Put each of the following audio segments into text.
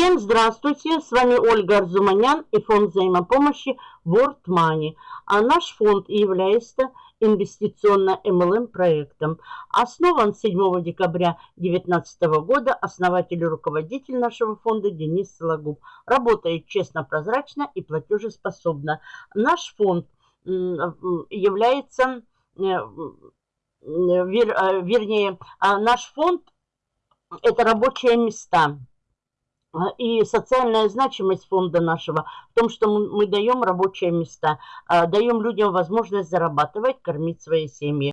Всем здравствуйте, с вами Ольга Арзуманян и фонд взаимопомощи World Money. А наш фонд является инвестиционно-МЛМ проектом. Основан 7 декабря 2019 года основатель и руководитель нашего фонда Денис Сологуб. Работает честно, прозрачно и платежеспособно. Наш фонд является, э, э, вернее, а наш фонд – это рабочие места – и социальная значимость фонда нашего в том, что мы, мы даем рабочие места, а, даем людям возможность зарабатывать, кормить свои семьи.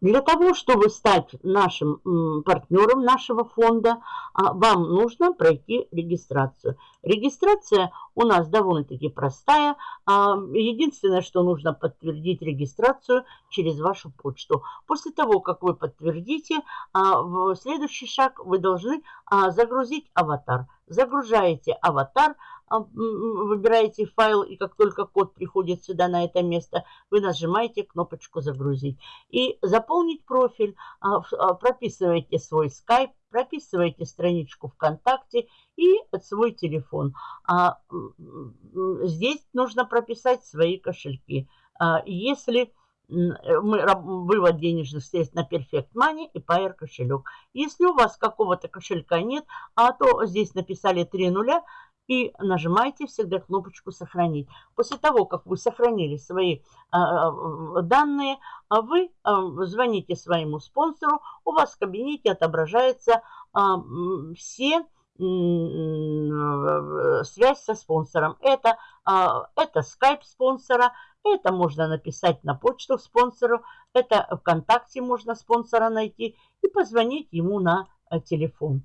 Для того, чтобы стать нашим партнером нашего фонда, а, вам нужно пройти регистрацию. Регистрация у нас довольно-таки простая. А, единственное, что нужно подтвердить регистрацию через вашу почту. После того, как вы подтвердите, а, в следующий шаг вы должны загрузить аватар. Загружаете аватар, выбираете файл, и как только код приходит сюда на это место, вы нажимаете кнопочку «Загрузить». И заполнить профиль, а, а, прописываете свой скайп, прописываете страничку ВКонтакте и свой телефон. Здесь нужно прописать свои кошельки. Если мы, вывод денежных средств на Perfect Money и Pair кошелек. Если у вас какого-то кошелька нет, а то здесь написали три нуля, и нажимаете всегда кнопочку «Сохранить». После того, как вы сохранили свои а, а, данные, а вы звоните своему спонсору, у вас в кабинете отображается все связь со спонсором. Это, это скайп спонсора, это можно написать на почту спонсору, это ВКонтакте можно спонсора найти и позвонить ему на телефон.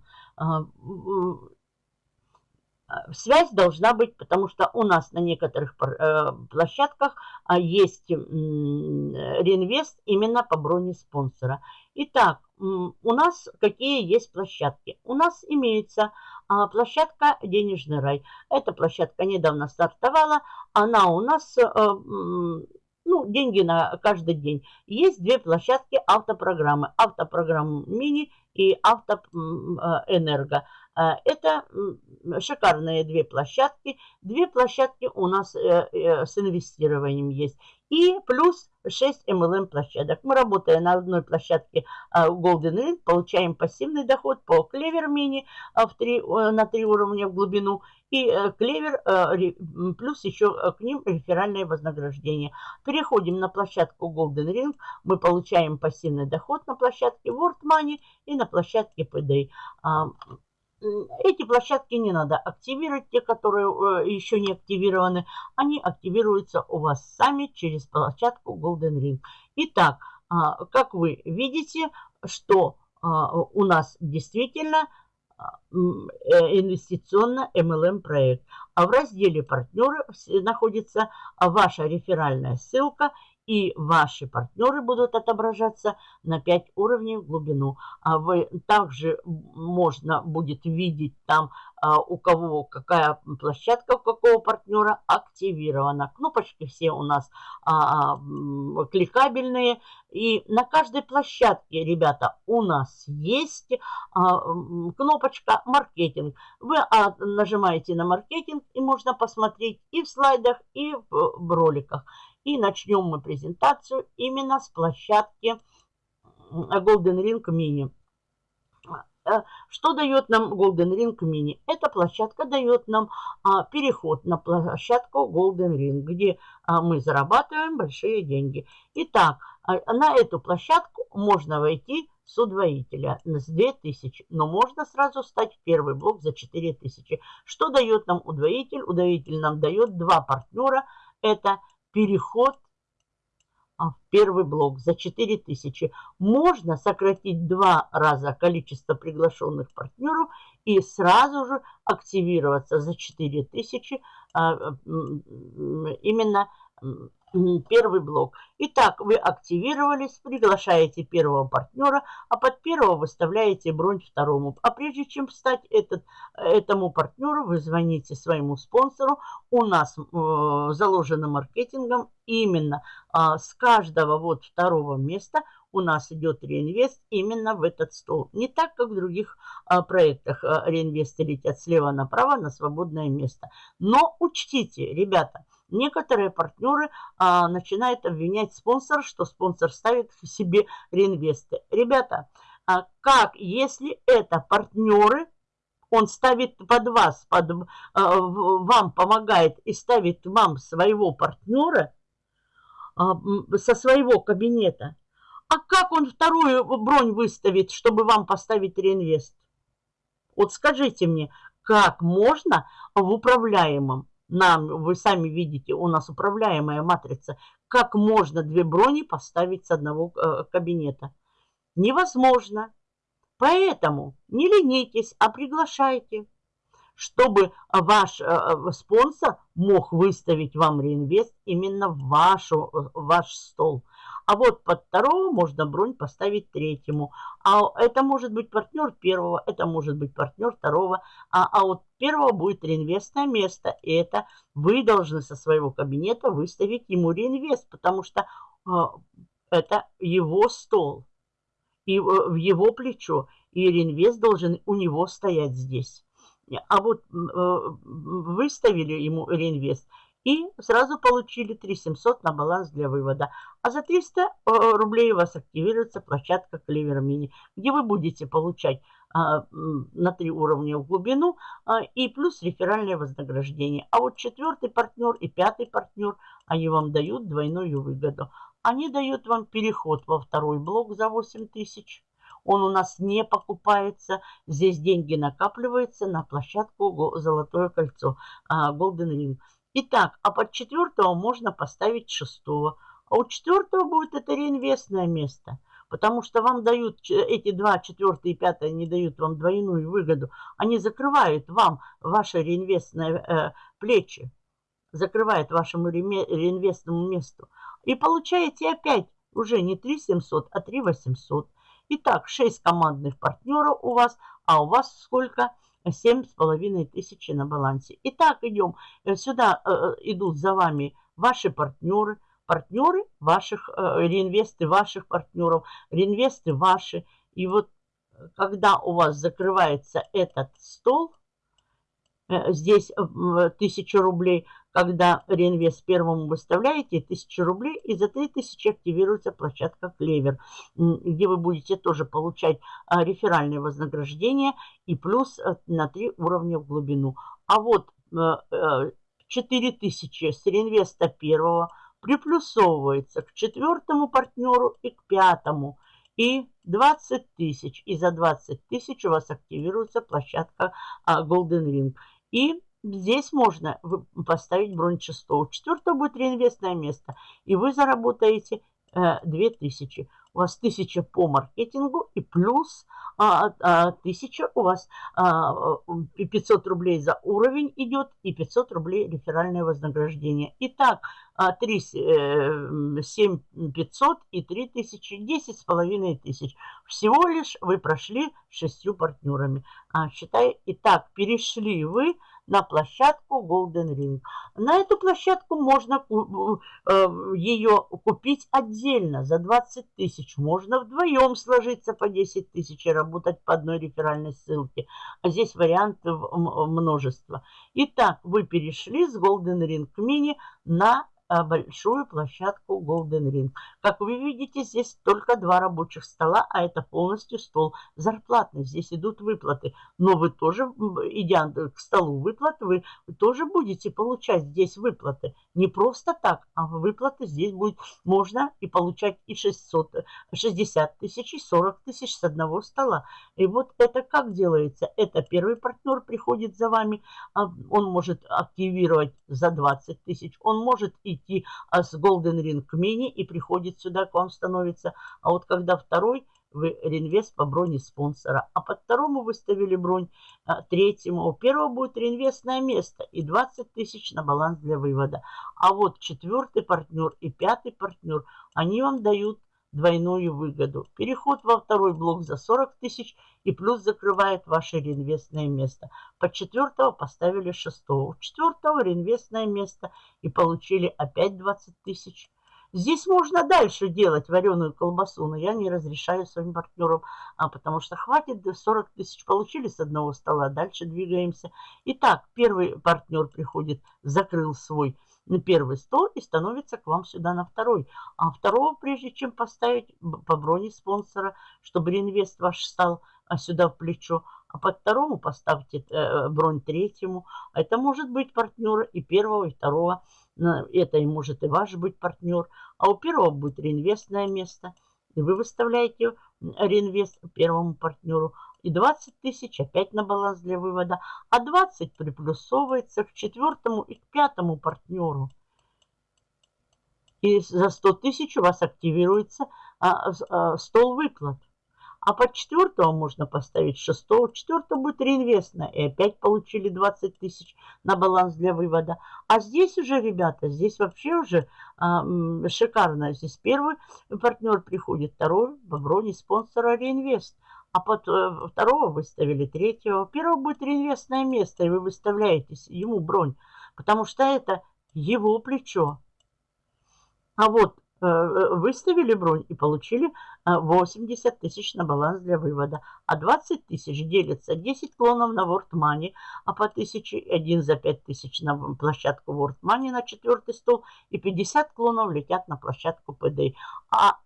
Э, связь должна быть, потому что у нас на некоторых э, площадках а, есть реинвест именно по броне спонсора. Итак, у нас какие есть площадки? У нас имеется а, площадка «Денежный рай». Эта площадка недавно стартовала. Она у нас э, ну, деньги на каждый день. Есть две площадки автопрограммы. Автопрограмма мини и автоэнерго. А, это шикарные две площадки. Две площадки у нас э, э, с инвестированием есть. И плюс 6 MLM площадок. Мы, работая на одной площадке а, Golden Ring, получаем пассивный доход по Clever Mini а, в 3, на 3 уровня в глубину. И Clever э, плюс еще к ним реферальное вознаграждение. Переходим на площадку Golden Ring. Мы получаем пассивный доход на площадке World Money и на площадке PD эти площадки не надо активировать, те, которые э, еще не активированы, они активируются у вас сами через площадку Golden Ring. Итак, а, как вы видите, что а, у нас действительно а, э, инвестиционно MLM проект. А в разделе партнеры находится ваша реферальная ссылка и ваши партнеры будут отображаться на 5 уровней в глубину. А вы также можно будет видеть там, а, у кого какая площадка, у какого партнера активирована. Кнопочки все у нас а, кликабельные. И на каждой площадке, ребята, у нас есть а, кнопочка «Маркетинг». Вы а, нажимаете на «Маркетинг» и можно посмотреть и в слайдах, и в, в роликах. И начнем мы презентацию именно с площадки Golden Ring Mini. Э, что дает нам Golden Ring Mini? Эта площадка дает нам а, переход на площадку Golden Ring, где а, мы зарабатываем большие деньги. Итак, а, на эту площадку можно войти с удвоителя с 2000, но можно сразу стать в первый блок за 4000. Что дает нам удвоитель? Удвоитель нам дает два партнера. Это переход а, в первый блок за 4000. Можно сократить два раза количество приглашенных партнеров и сразу же активироваться за 4000 а, именно первый блок. Итак, вы активировались, приглашаете первого партнера, а под первого выставляете бронь второму. А прежде чем стать этот, этому партнеру, вы звоните своему спонсору. У нас э, заложено маркетингом именно э, с каждого вот второго места у нас идет реинвест именно в этот стол. Не так, как в других а, проектах а, реинвесты летят слева направо на свободное место. Но учтите, ребята, некоторые партнеры а, начинают обвинять спонсора, что спонсор ставит себе реинвесты. Ребята, а как, если это партнеры, он ставит под вас, под, э, вам помогает и ставит вам своего партнера э, со своего кабинета. А как он вторую бронь выставит, чтобы вам поставить реинвест? Вот скажите мне, как можно в управляемом, нам, вы сами видите, у нас управляемая матрица, как можно две брони поставить с одного э, кабинета? Невозможно. Поэтому не ленитесь, а приглашайте, чтобы ваш э, спонсор мог выставить вам реинвест именно в вашу, ваш стол. А вот под второго можно бронь поставить третьему. А это может быть партнер первого, это может быть партнер второго. А, а вот первого будет реинвестное место. И это вы должны со своего кабинета выставить ему реинвест, потому что э, это его стол и в его плечо, и реинвест должен у него стоять здесь. А вот э, выставили ему реинвест и сразу получили 3700 на баланс для вывода. А за 300 э, рублей у вас активируется площадка Клевер Мини, где вы будете получать а, на три уровня в глубину а, и плюс реферальное вознаграждение. А вот четвертый партнер и пятый партнер, они вам дают двойную выгоду. Они дают вам переход во второй блок за 8 тысяч. Он у нас не покупается. Здесь деньги накапливаются на площадку «Золотое кольцо» а, Golden Ring. Итак, а под четвертого можно поставить шестого. А у четвертого будет это реинвестное место. Потому что вам дают, эти два, четвертый и пятый, не дают вам двойную выгоду. Они закрывают вам ваши реинвестные э, плечи. Закрывают вашему реинвестному месту. И получаете опять уже не 3 700, а 3 800. Итак, 6 командных партнеров у вас, а у вас сколько? 7,5 тысячи на балансе. Итак, идем. Э, сюда э, э, идут за вами ваши партнеры, партнеры ваших, реинвесты ваших партнеров, реинвесты ваши. И вот когда у вас закрывается этот стол, здесь 1000 рублей, когда реинвест первому выставляете 1000 рублей, и за 3000 активируется площадка Клевер, где вы будете тоже получать а, реферальное вознаграждение и плюс э, на 3 уровня в глубину. А вот 4000 э, э, с реинвеста первого приплюсовывается к четвертому партнеру и к пятому. И 20 тысяч. И за 20 тысяч у вас активируется площадка а, Golden Ring. И Здесь можно поставить бронь шестого. Четвертого будет реинвестное место. И вы заработаете э, 2000. У вас 1000 по маркетингу и плюс а, а, 1000 у вас а, 500 рублей за уровень идет и 500 рублей реферальное вознаграждение. Итак, 3, 7 500 и 3000, 10 с половиной тысяч. Всего лишь вы прошли шестью партнерами. А, считай, итак, перешли вы на площадку Golden Ring. На эту площадку можно э, ее купить отдельно за 20 тысяч. Можно вдвоем сложиться по 10 тысяч и работать по одной реферальной ссылке. А здесь вариантов множество. Итак, вы перешли с Golden Ring Mini на большую площадку Golden Ring. Как вы видите, здесь только два рабочих стола, а это полностью стол зарплатный. Здесь идут выплаты. Но вы тоже, идя к столу выплат, вы тоже будете получать здесь выплаты. Не просто так, а выплаты здесь будет можно и получать и 600, 60 тысяч, и 40 тысяч с одного стола. И вот это как делается? Это первый партнер приходит за вами, а он может активировать за 20 тысяч, он может и идти а с Golden Ring Mini и приходит сюда, к вам становится. А вот когда второй, вы реинвест по броне спонсора. А под второму выставили бронь а, третьему. У первого будет реинвестное место и 20 тысяч на баланс для вывода. А вот четвертый партнер и пятый партнер, они вам дают двойную выгоду. Переход во второй блок за 40 тысяч и плюс закрывает ваше реинвестное место. По четвертого поставили шестого. Четвертого реинвестное место и получили опять 20 тысяч. Здесь можно дальше делать вареную колбасу, но я не разрешаю своим партнерам, а, потому что хватит, 40 тысяч получили с одного стола, дальше двигаемся. Итак, первый партнер приходит, закрыл свой на первый стол и становится к вам сюда на второй. А второго, прежде чем поставить по броне спонсора, чтобы реинвест ваш стал а, сюда в плечо, а под второму поставьте э, бронь третьему. Это может быть партнер и первого, и второго. Это и может и ваш быть партнер. А у первого будет реинвестное место. И вы выставляете реинвест первому партнеру. И 20 тысяч опять на баланс для вывода. А 20 приплюсовывается к четвертому и к пятому партнеру. И за 100 тысяч у вас активируется а, а, стол выплат. А под четвертого можно поставить шестого. Четвертого будет реинвестно. И опять получили 20 тысяч на баланс для вывода. А здесь уже, ребята, здесь вообще уже а, шикарно. Здесь первый партнер приходит, второй в броне спонсора реинвест. А под э, второго выставили третьего. Первого будет реинвестное место, и вы выставляете ему бронь. Потому что это его плечо. А вот Э, выставили бронь и получили 80 э, тысяч на баланс для вывода. А 20 тысяч делится 10 клонов на World Money, а по 1000 один за 5 тысяч на площадку World Money на четвертый стол и 50 клонов летят на площадку PD. А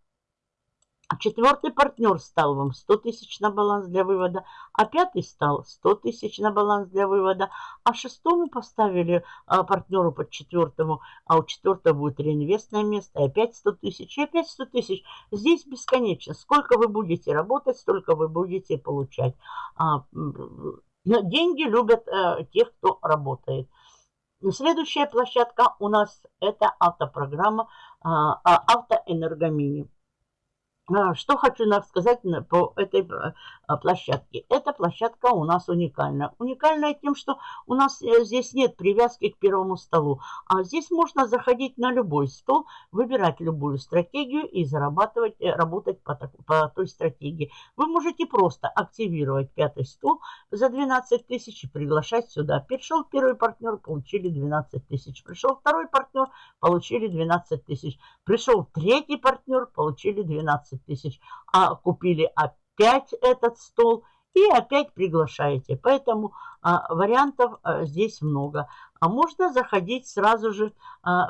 а четвертый партнер стал вам 100 тысяч на баланс для вывода, а пятый стал 100 тысяч на баланс для вывода, а шестому поставили а, партнеру под четвертому, а у четвертого будет реинвестное место, и опять 100 тысяч, и опять 100 тысяч. Здесь бесконечно. Сколько вы будете работать, столько вы будете получать. А, деньги любят а, тех, кто работает. Следующая площадка у нас это автопрограмма а, автоэнергомини. А, что хочу сказать по этой а, площадке. Эта площадка у нас уникальна. Уникальная тем, что у нас э, здесь нет привязки к первому столу. А здесь можно заходить на любой стол, выбирать любую стратегию и зарабатывать, э, работать по, по той стратегии. Вы можете просто активировать пятый стол за 12 тысяч и приглашать сюда. Пришел первый партнер, получили 12 тысяч. Пришел второй партнер, получили 12 тысяч. Пришел третий партнер, получили 12 15 тысяч, а купили опять этот стол и опять приглашаете. Поэтому а, вариантов а, здесь много. А можно заходить сразу же а,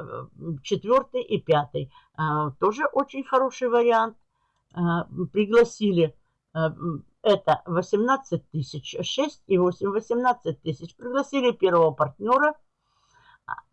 четвертый и пятый. А, тоже очень хороший вариант. А, пригласили а, это 18 тысяч, 6 и 8, 18 тысяч. Пригласили первого партнера.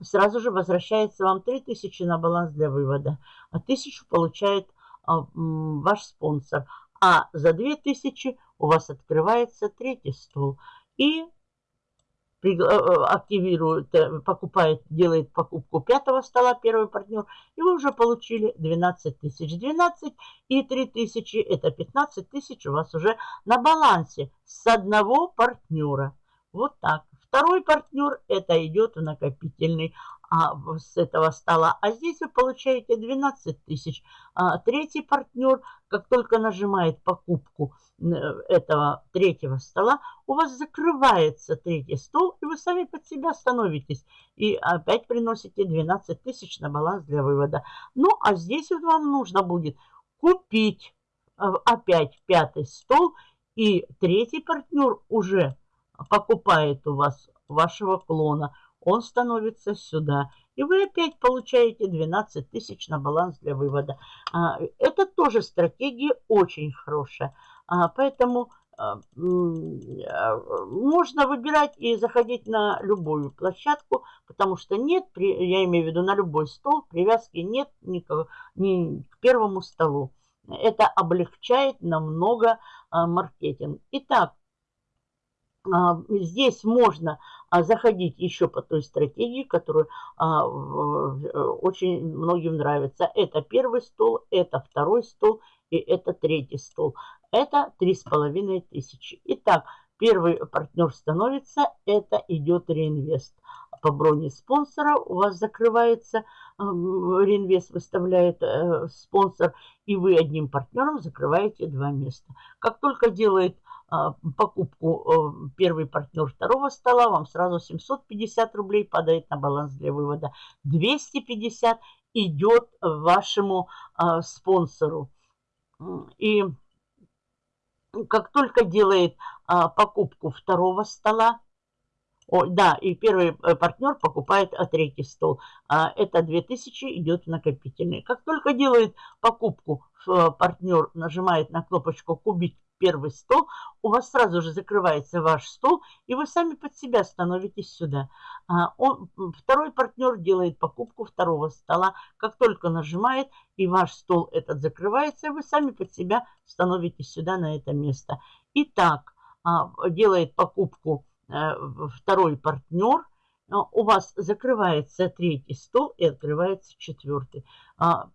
Сразу же возвращается вам 3 тысячи на баланс для вывода. А тысячу получает а, ваш спонсор. А за 2000 у вас открывается третий стол. И э, э, активирует, э, покупает, делает покупку пятого стола первый партнер, и вы уже получили 12 тысяч. 12 и 3 тысячи, это 15 тысяч у вас уже на балансе с одного партнера. Вот так. Второй партнер это идет в накопительный а, с этого стола. А здесь вы получаете 12 тысяч. А, третий партнер, как только нажимает покупку э, этого третьего стола, у вас закрывается третий стол, и вы сами под себя становитесь. И опять приносите 12 тысяч на баланс для вывода. Ну, а здесь вот вам нужно будет купить э, опять пятый стол, и третий партнер уже покупает у вас вашего клона он становится сюда. И вы опять получаете 12 тысяч на баланс для вывода. А, это тоже стратегия очень хорошая. А, поэтому а, можно выбирать и заходить на любую площадку, потому что нет, я имею в виду на любой стол, привязки нет ни ни к первому столу. Это облегчает намного маркетинг. Итак, здесь можно а заходить еще по той стратегии, которая а, очень многим нравится. Это первый стол, это второй стол и это третий стол. Это три с половиной тысячи. Итак, первый партнер становится, это идет реинвест. По броне спонсора у вас закрывается, э, реинвест выставляет э, спонсор, и вы одним партнером закрываете два места. Как только делает а, покупку э, первый партнер второго стола, вам сразу 750 рублей падает на баланс для вывода, 250 идет вашему а, спонсору. И как только делает а, покупку второго стола, о, да, и первый э, партнер покупает а, третий стол. А, это 2000 идет в накопительный. Как только делает покупку, партнер нажимает на кнопочку «Купить первый стол», у вас сразу же закрывается ваш стол, и вы сами под себя становитесь сюда. А, он, второй партнер делает покупку второго стола. Как только нажимает, и ваш стол этот закрывается, вы сами под себя становитесь сюда, на это место. Итак, а, делает покупку Э, второй партнер, у вас закрывается третий стол и открывается четвертый. А,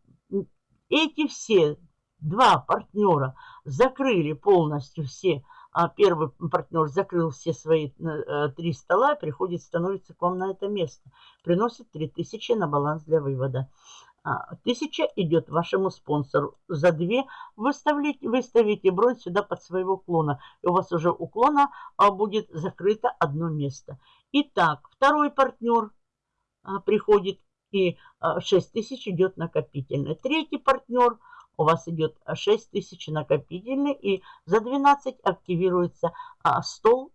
эти все два партнера закрыли полностью все, а первый партнер закрыл все свои э, три стола, приходит, становится к вам на это место, приносит 3000 на баланс для вывода. А, тысяча идет вашему спонсору. За две выставите, выставите бронь сюда под своего клона. И у вас уже у клона а, будет закрыто одно место. Итак, второй партнер приходит и 6 тысяч идет накопительный. Третий партнер у вас идет 6 тысяч накопительный. И за 12 активируется стол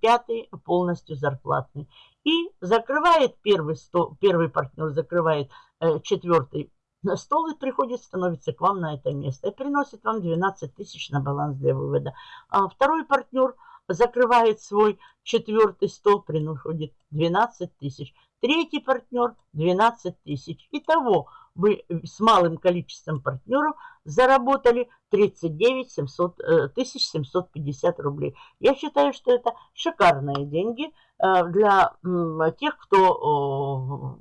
пятый полностью зарплатный. И закрывает первый, стол, первый партнер, закрывает э, четвертый стол и приходит, становится к вам на это место и приносит вам 12 тысяч на баланс для вывода. А второй партнер закрывает свой четвертый стол, приходит 12 тысяч. Третий партнер 12 тысяч. Итого вы с малым количеством партнеров заработали 39 700, 750 рублей. Я считаю, что это шикарные деньги э, для тех, кто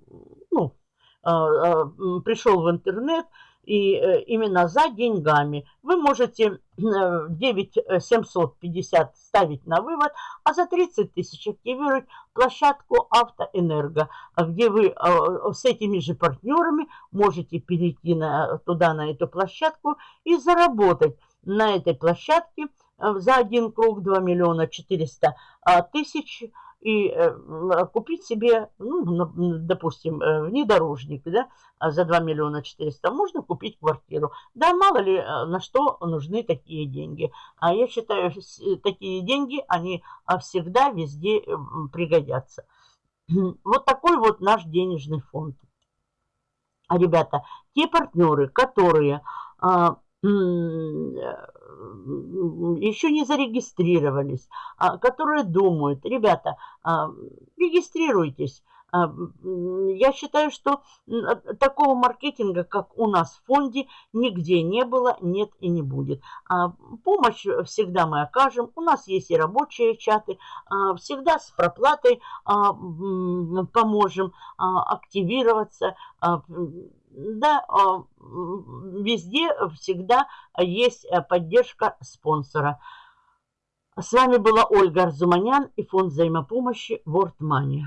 ну, э, э, пришел в интернет, и э, именно за деньгами. Вы можете 9750 э, ставить на вывод, а за 30 тысяч активировать площадку Автоэнерго, где вы э, с этими же партнерами можете перейти на, туда, на эту площадку и заработать на этой площадке за один круг 2 миллиона 400 тысяч и э, купить себе, ну, допустим, э, внедорожник да, а за 2 миллиона 400, можно купить квартиру. Да, мало ли э, на что нужны такие деньги. А я считаю, такие деньги, они а, всегда везде пригодятся. Вот такой вот наш денежный фонд. Ребята, те партнеры, которые а, еще не зарегистрировались, а, которые думают, ребята, а, регистрируйтесь. А, я считаю, что такого маркетинга, как у нас в фонде, нигде не было, нет и не будет. Помощь всегда мы окажем. У нас есть и рабочие чаты. Всегда с проплатой поможем активироваться да, а, везде всегда есть э, поддержка спонсора. С вами была Ольга Арзуманян и фонд взаимопомощи World Money.